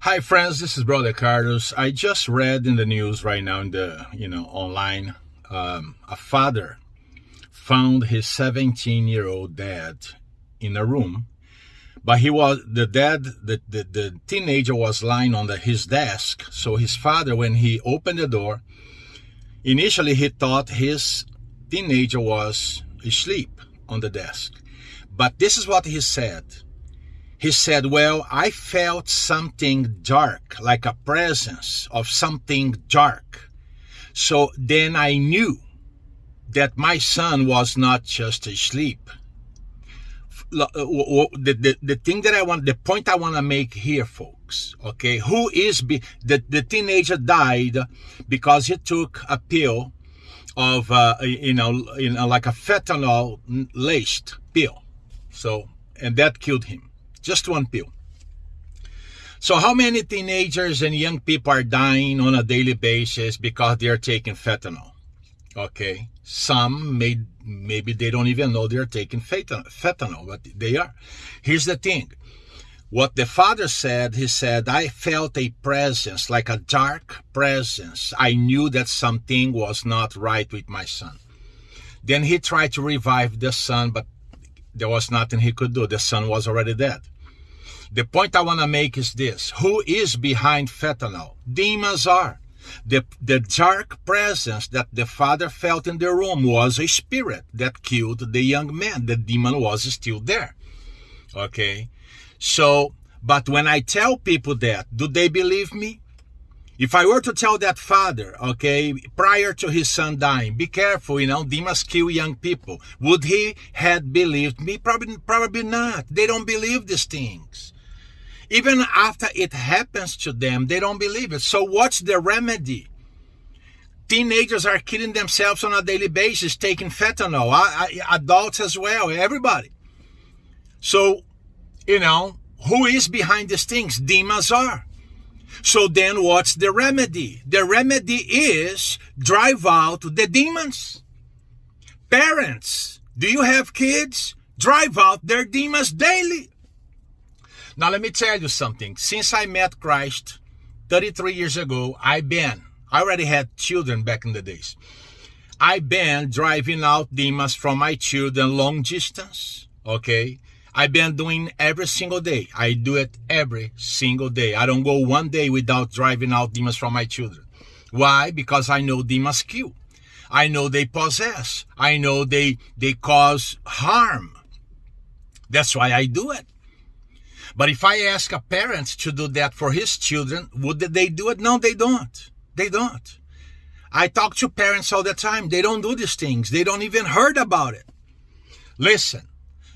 Hi friends, this is Brother Carlos. I just read in the news right now in the you know online um, a father found his 17 year old dad in a room, but he was the dad the, the, the teenager was lying on the, his desk. So his father, when he opened the door, initially he thought his teenager was asleep on the desk, but this is what he said he said, Well, I felt something dark, like a presence of something dark. So then I knew that my son was not just asleep. Uh, the, the, the thing that I want, the point I want to make here, folks, okay, who is, be, the, the teenager died because he took a pill of, uh, you know, you know, like a fentanyl laced pill. So, and that killed him. Just one pill. So how many teenagers and young people are dying on a daily basis because they're taking fentanyl? Okay. Some may maybe they don't even know they're taking fentanyl, but they are. Here's the thing. What the father said, he said, I felt a presence, like a dark presence. I knew that something was not right with my son. Then he tried to revive the son, but there was nothing he could do. The son was already dead. The point I want to make is this. Who is behind fentanyl? Demons are. The, the dark presence that the father felt in the room was a spirit that killed the young man. The demon was still there. Okay? So, but when I tell people that, do they believe me? If I were to tell that father, okay, prior to his son dying, be careful, you know, demons kill young people. Would he had believed me? Probably, probably not. They don't believe these things. Even after it happens to them, they don't believe it. So what's the remedy? Teenagers are killing themselves on a daily basis, taking fentanyl. I, I, adults as well, everybody. So, you know, who is behind these things? Demons are. So then what's the remedy? The remedy is drive out the demons. Parents, do you have kids? Drive out their demons daily. Now, let me tell you something. Since I met Christ 33 years ago, I've been, I already had children back in the days. I've been driving out demons from my children long distance. Okay. I've been doing every single day. I do it every single day. I don't go one day without driving out demons from my children. Why? Because I know demons kill. I know they possess. I know they, they cause harm. That's why I do it. But if I ask a parent to do that for his children, would they do it? No, they don't. They don't. I talk to parents all the time. They don't do these things. They don't even heard about it. Listen,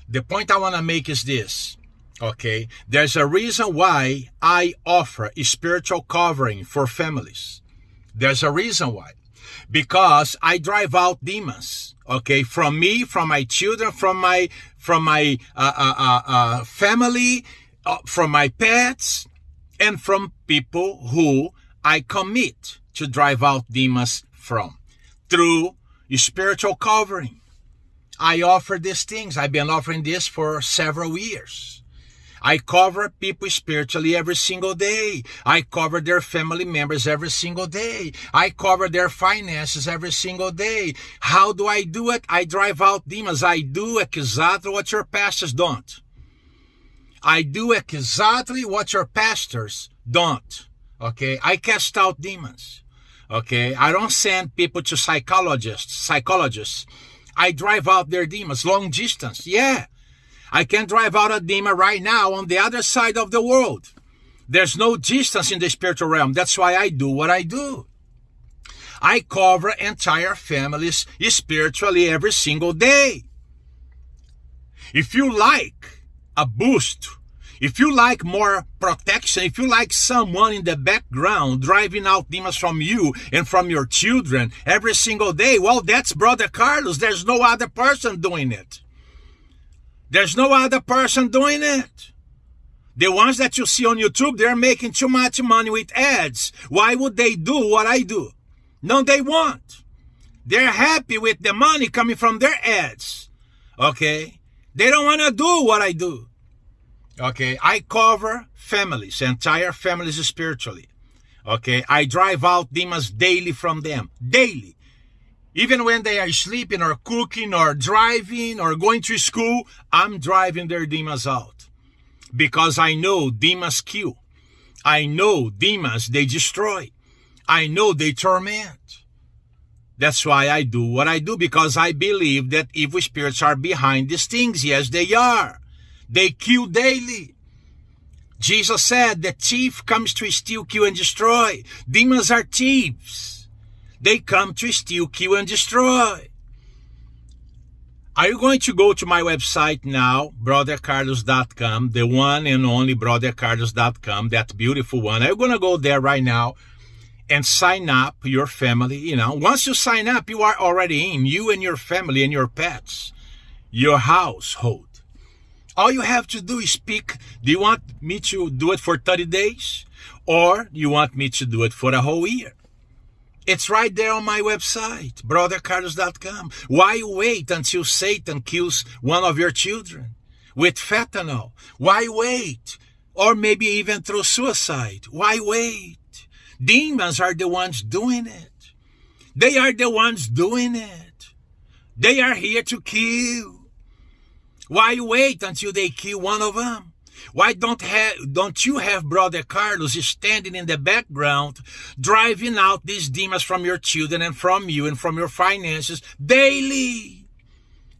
the point I want to make is this. Okay. There's a reason why I offer a spiritual covering for families. There's a reason why. Because I drive out demons. Okay. From me, from my children, from my, from my, uh, uh, uh, uh family, Uh, from my pets and from people who I commit to drive out demons from through spiritual covering. I offer these things. I've been offering this for several years. I cover people spiritually every single day. I cover their family members every single day. I cover their finances every single day. How do I do it? I drive out demons. I do exactly what your pastors don't. I do exactly what your pastors don't. Okay. I cast out demons. Okay. I don't send people to psychologists, psychologists. I drive out their demons long distance. Yeah. I can drive out a demon right now on the other side of the world. There's no distance in the spiritual realm. That's why I do what I do. I cover entire families spiritually every single day. If you like, a boost. If you like more protection, if you like someone in the background driving out demons from you and from your children every single day, well, that's Brother Carlos. There's no other person doing it. There's no other person doing it. The ones that you see on YouTube, they're making too much money with ads. Why would they do what I do? No, they won't. They're happy with the money coming from their ads. Okay? They don't want to do what I do. Okay, I cover families, entire families spiritually. Okay, I drive out demons daily from them, daily. Even when they are sleeping or cooking or driving or going to school, I'm driving their demons out. Because I know demons kill. I know demons, they destroy. I know they torment. That's why I do what I do because I believe that evil spirits are behind these things. Yes, they are. They kill daily. Jesus said the thief comes to steal, kill, and destroy. Demons are thieves. They come to steal, kill, and destroy. Are you going to go to my website now, brothercarlos.com, the one and only brothercarlos.com, that beautiful one? Are you going to go there right now and sign up your family? You know, once you sign up, you are already in, you and your family and your pets, your household. All you have to do is pick, do you want me to do it for 30 days? Or do you want me to do it for a whole year? It's right there on my website, brothercarlos.com. Why wait until Satan kills one of your children with fentanyl? Why wait? Or maybe even through suicide? Why wait? Demons are the ones doing it. They are the ones doing it. They are here to kill. Why you wait until they kill one of them? Why don't have, don't you have Brother Carlos standing in the background, driving out these demons from your children and from you and from your finances daily?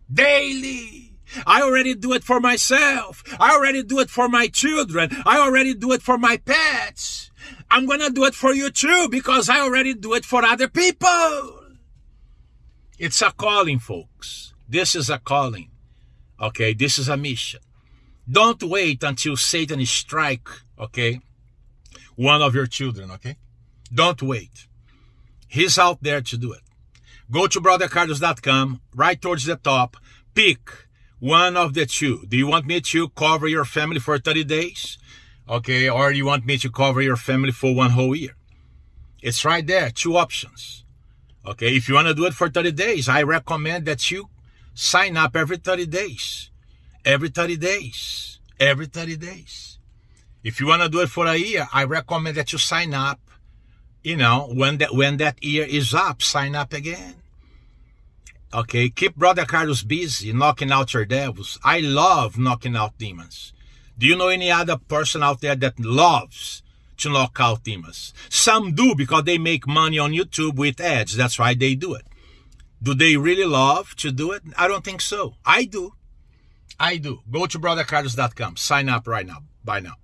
Daily. I already do it for myself. I already do it for my children. I already do it for my pets. I'm gonna do it for you too because I already do it for other people. It's a calling, folks. This is a calling. Okay, this is a mission. Don't wait until Satan strike, okay, one of your children, okay? Don't wait. He's out there to do it. Go to brothercarlos.com, right towards the top, pick one of the two. Do you want me to cover your family for 30 days? Okay, or do you want me to cover your family for one whole year? It's right there, two options. Okay, if you want to do it for 30 days, I recommend that you sign up every 30 days. Every 30 days. Every 30 days. If you want to do it for a year, I recommend that you sign up. You know, when that when that year is up, sign up again. Okay, keep Brother Carlos busy knocking out your devils. I love knocking out demons. Do you know any other person out there that loves to knock out demons? Some do because they make money on YouTube with ads. That's why they do it. Do they really love to do it? I don't think so. I do. I do. Go to brothercarlos.com. Sign up right now. Bye now.